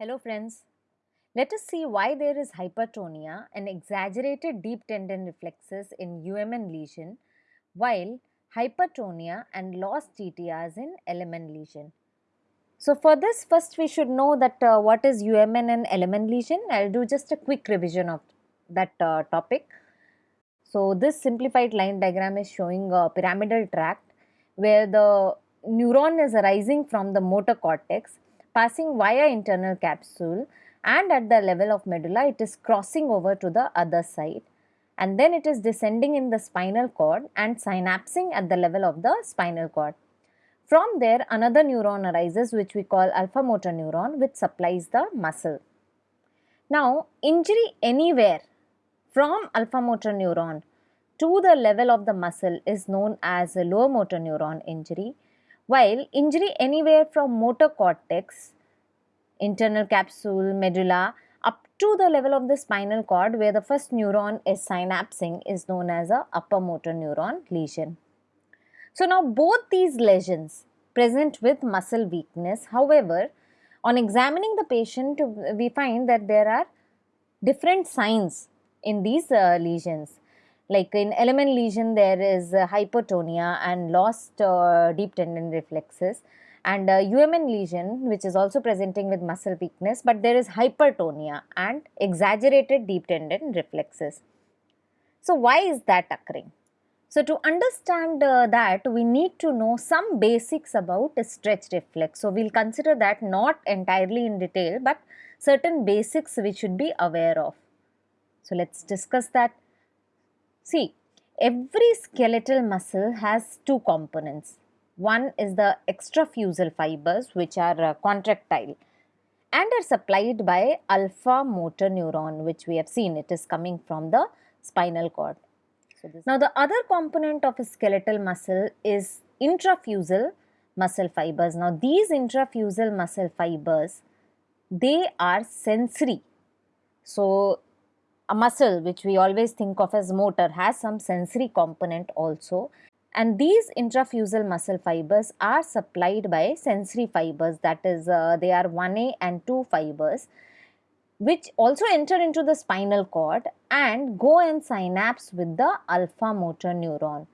Hello friends. Let us see why there is hypertonia and exaggerated deep tendon reflexes in UMN lesion while hypertonia and lost DTRs in LMN lesion. So for this first we should know that uh, what is UMN and LMN lesion. I will do just a quick revision of that uh, topic. So this simplified line diagram is showing a pyramidal tract where the neuron is arising from the motor cortex passing via internal capsule and at the level of medulla it is crossing over to the other side and then it is descending in the spinal cord and synapsing at the level of the spinal cord. From there another neuron arises which we call alpha motor neuron which supplies the muscle. Now injury anywhere from alpha motor neuron to the level of the muscle is known as a lower motor neuron injury while injury anywhere from motor cortex, internal capsule, medulla up to the level of the spinal cord where the first neuron is synapsing is known as a upper motor neuron lesion. So now both these lesions present with muscle weakness. However, on examining the patient we find that there are different signs in these uh, lesions like in LMN lesion there is uh, hypotonia and lost uh, deep tendon reflexes and uh, UMN lesion which is also presenting with muscle weakness but there is hypertonia and exaggerated deep tendon reflexes. So why is that occurring? So to understand uh, that we need to know some basics about stretch reflex. So we will consider that not entirely in detail but certain basics we should be aware of. So let us discuss that. See, every skeletal muscle has two components. One is the extrafusal fibers which are uh, contractile and are supplied by alpha motor neuron which we have seen it is coming from the spinal cord. So now the other component of a skeletal muscle is intrafusal muscle fibers. Now these intrafusal muscle fibers they are sensory. So a muscle which we always think of as motor has some sensory component also and these intrafusal muscle fibers are supplied by sensory fibers that is uh, they are 1A and 2 fibers which also enter into the spinal cord and go and synapse with the alpha motor neuron.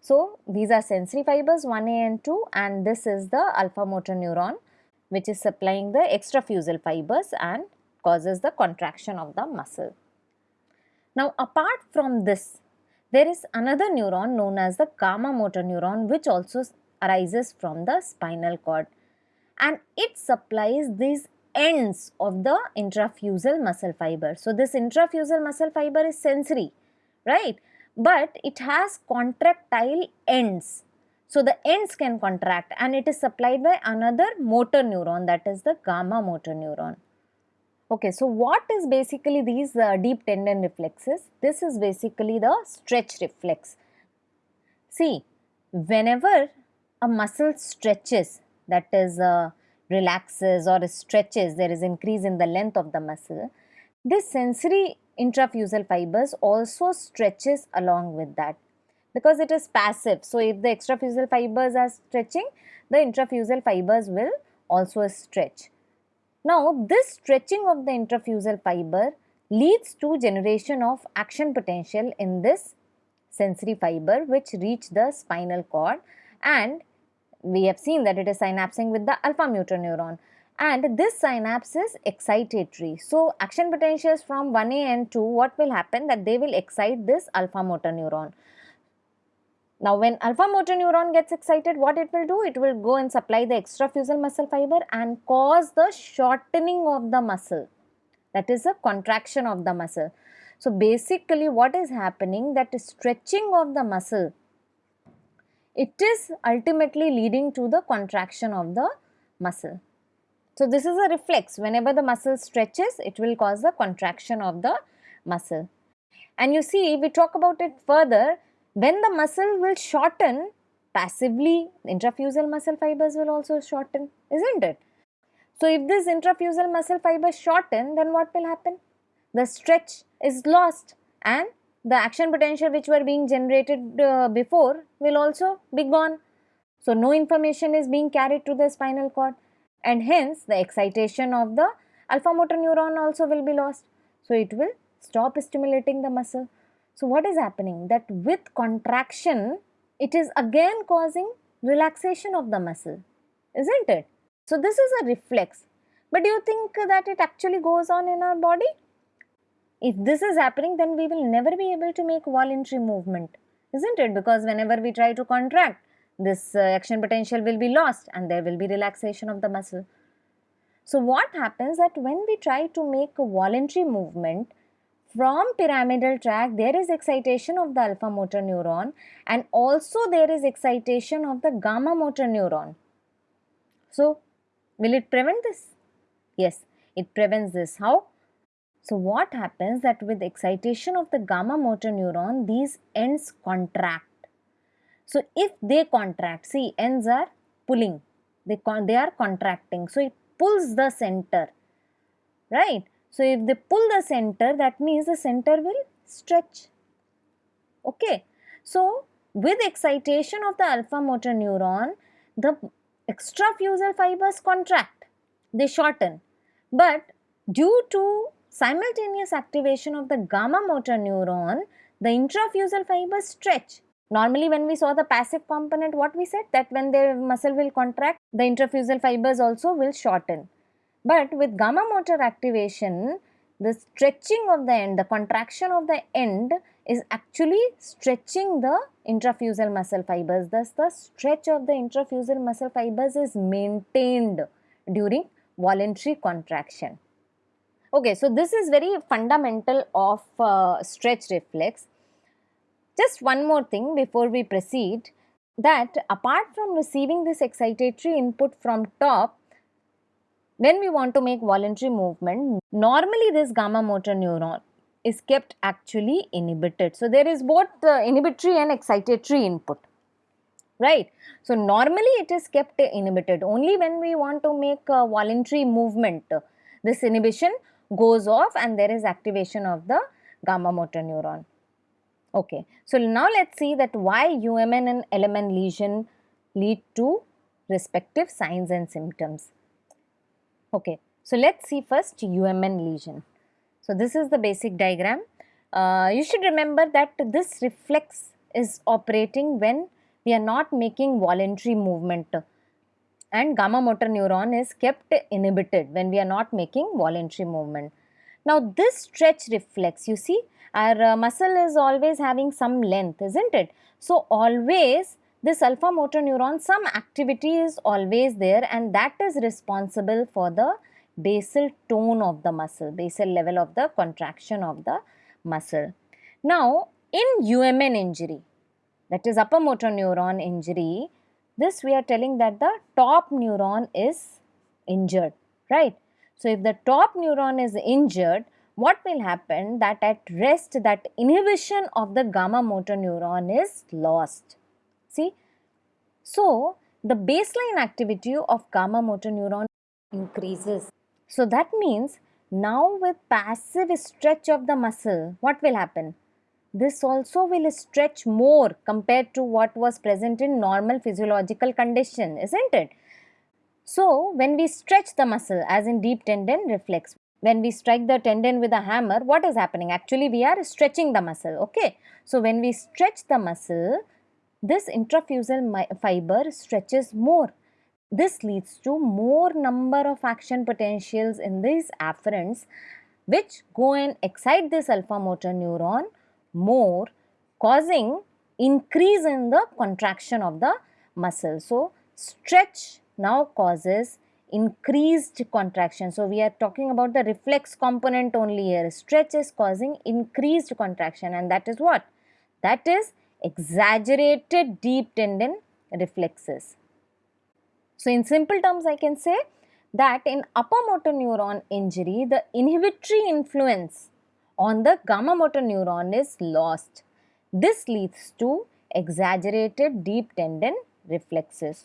So, these are sensory fibers 1A and 2 and this is the alpha motor neuron which is supplying the extrafusal fibers and causes the contraction of the muscle. Now apart from this, there is another neuron known as the gamma motor neuron which also arises from the spinal cord and it supplies these ends of the intrafusal muscle fiber. So this intrafusal muscle fiber is sensory, right? But it has contractile ends. So the ends can contract and it is supplied by another motor neuron that is the gamma motor neuron. Okay, so what is basically these uh, deep tendon reflexes? This is basically the stretch reflex. See, whenever a muscle stretches, that is uh, relaxes or stretches, there is increase in the length of the muscle, this sensory intrafusal fibers also stretches along with that because it is passive. So, if the extrafusal fibers are stretching, the intrafusal fibers will also stretch. Now, this stretching of the intrafusal fiber leads to generation of action potential in this sensory fiber which reach the spinal cord and we have seen that it is synapsing with the alpha motor neuron and this synapse is excitatory. So, action potentials from 1A and 2 what will happen that they will excite this alpha motor neuron. Now, when alpha motor neuron gets excited, what it will do? It will go and supply the extrafusal muscle fiber and cause the shortening of the muscle. That is a contraction of the muscle. So, basically what is happening that is stretching of the muscle, it is ultimately leading to the contraction of the muscle. So, this is a reflex. Whenever the muscle stretches, it will cause the contraction of the muscle. And you see, we talk about it further when the muscle will shorten, passively the intrafusal muscle fibers will also shorten, isn't it? So, if this intrafusal muscle fibers shorten, then what will happen? The stretch is lost and the action potential which were being generated uh, before will also be gone. So, no information is being carried to the spinal cord and hence the excitation of the alpha motor neuron also will be lost. So, it will stop stimulating the muscle. So, what is happening that with contraction it is again causing relaxation of the muscle, isn't it? So, this is a reflex. But do you think that it actually goes on in our body? If this is happening, then we will never be able to make voluntary movement, isn't it? Because whenever we try to contract, this uh, action potential will be lost and there will be relaxation of the muscle. So, what happens that when we try to make a voluntary movement, from pyramidal tract there is excitation of the alpha motor neuron and also there is excitation of the gamma motor neuron. So, will it prevent this? Yes, it prevents this. How? So, what happens that with excitation of the gamma motor neuron, these ends contract. So, if they contract, see ends are pulling, they, they are contracting. So, it pulls the center, right? So, if they pull the center, that means the center will stretch. Okay. So, with excitation of the alpha motor neuron, the extrafusal fibers contract, they shorten. But due to simultaneous activation of the gamma motor neuron, the intrafusal fibers stretch. Normally when we saw the passive component, what we said that when the muscle will contract, the intrafusal fibers also will shorten. But with gamma motor activation, the stretching of the end, the contraction of the end is actually stretching the intrafusal muscle fibers. Thus, the stretch of the intrafusal muscle fibers is maintained during voluntary contraction. Okay, so this is very fundamental of uh, stretch reflex. Just one more thing before we proceed that apart from receiving this excitatory input from top, when we want to make voluntary movement, normally this gamma motor neuron is kept actually inhibited. So, there is both uh, inhibitory and excitatory input, right. So, normally it is kept inhibited only when we want to make a voluntary movement, this inhibition goes off and there is activation of the gamma motor neuron. Okay. So, now let us see that why UMN and LMN lesion lead to respective signs and symptoms. Okay. So, let us see first UMN lesion. So, this is the basic diagram. Uh, you should remember that this reflex is operating when we are not making voluntary movement and gamma motor neuron is kept inhibited when we are not making voluntary movement. Now this stretch reflex, you see our uh, muscle is always having some length, isn't it? So always this alpha motor neuron, some activity is always there and that is responsible for the basal tone of the muscle, basal level of the contraction of the muscle. Now in UMN injury, that is upper motor neuron injury, this we are telling that the top neuron is injured, right. So, if the top neuron is injured, what will happen that at rest that inhibition of the gamma motor neuron is lost. See. So, the baseline activity of gamma motor neuron increases. So, that means now with passive stretch of the muscle, what will happen? This also will stretch more compared to what was present in normal physiological condition, isn't it? So, when we stretch the muscle as in deep tendon reflex, when we strike the tendon with a hammer, what is happening? Actually, we are stretching the muscle, okay? So, when we stretch the muscle, this intrafusal fiber stretches more. This leads to more number of action potentials in these afferents which go and excite this alpha motor neuron more causing increase in the contraction of the muscle. So, stretch now causes increased contraction. So, we are talking about the reflex component only here. Stretch is causing increased contraction and that is what? That is exaggerated deep tendon reflexes. So, in simple terms I can say that in upper motor neuron injury the inhibitory influence on the gamma motor neuron is lost. This leads to exaggerated deep tendon reflexes.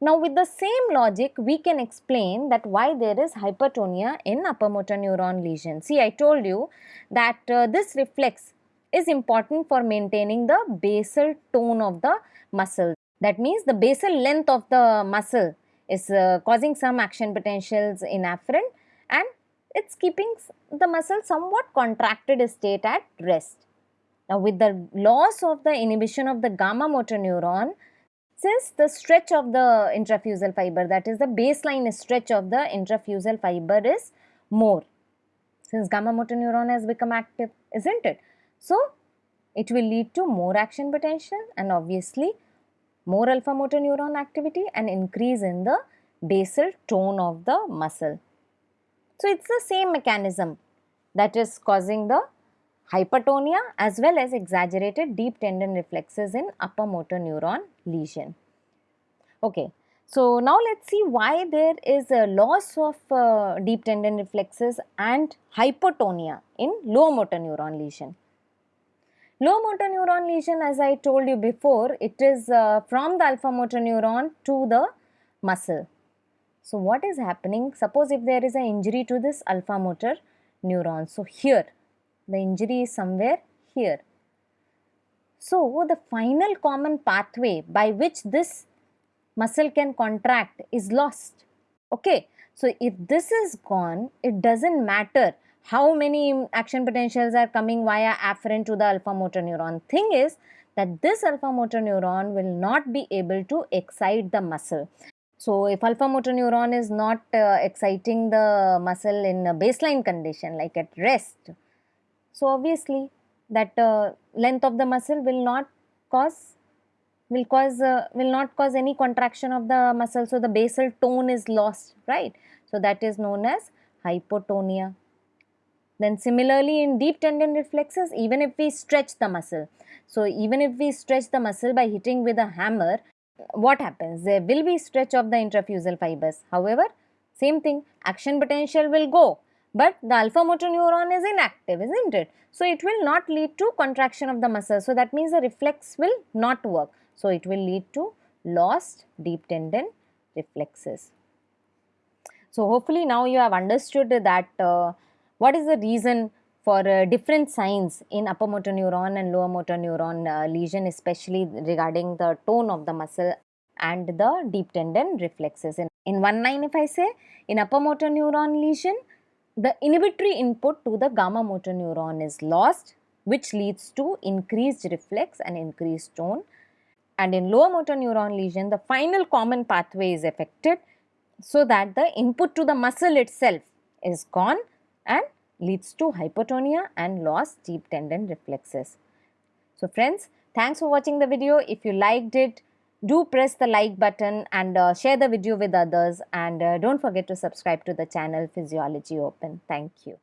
Now with the same logic we can explain that why there is hypertonia in upper motor neuron lesion. See I told you that uh, this reflex is important for maintaining the basal tone of the muscle. That means the basal length of the muscle is uh, causing some action potentials in afferent and it's keeping the muscle somewhat contracted state at rest. Now with the loss of the inhibition of the gamma motor neuron, since the stretch of the intrafusal fiber that is the baseline stretch of the intrafusal fiber is more since gamma motor neuron has become active isn't it. So it will lead to more action potential and obviously more alpha motor neuron activity and increase in the basal tone of the muscle. So, it is the same mechanism that is causing the hypertonia as well as exaggerated deep tendon reflexes in upper motor neuron lesion. Okay. So, now let us see why there is a loss of uh, deep tendon reflexes and hypotonia in low motor neuron lesion. Low motor neuron lesion as I told you before, it is uh, from the alpha motor neuron to the muscle. So, what is happening? Suppose if there is an injury to this alpha motor neuron. So, here the injury is somewhere here. So, the final common pathway by which this muscle can contract is lost. Okay. So, if this is gone, it does not matter how many action potentials are coming via afferent to the alpha motor neuron. Thing is that this alpha motor neuron will not be able to excite the muscle. So, if alpha motor neuron is not uh, exciting the muscle in a baseline condition like at rest, so obviously that uh, length of the muscle will not cause will cause uh, will not cause any contraction of the muscle so the basal tone is lost right so that is known as hypotonia then similarly in deep tendon reflexes even if we stretch the muscle, so even if we stretch the muscle by hitting with a hammer, what happens? There will be stretch of the intrafusal fibers. However, same thing action potential will go but the alpha motor neuron is inactive isn't it. So, it will not lead to contraction of the muscle. So, that means the reflex will not work. So, it will lead to lost deep tendon reflexes. So, hopefully now you have understood that uh, what is the reason for uh, different signs in upper motor neuron and lower motor neuron uh, lesion especially regarding the tone of the muscle and the deep tendon reflexes. In, in one line if I say in upper motor neuron lesion the inhibitory input to the gamma motor neuron is lost which leads to increased reflex and increased tone and in lower motor neuron lesion the final common pathway is affected so that the input to the muscle itself is gone and leads to hypotonia and lost deep tendon reflexes. So friends, thanks for watching the video. If you liked it, do press the like button and uh, share the video with others and uh, don't forget to subscribe to the channel Physiology Open. Thank you.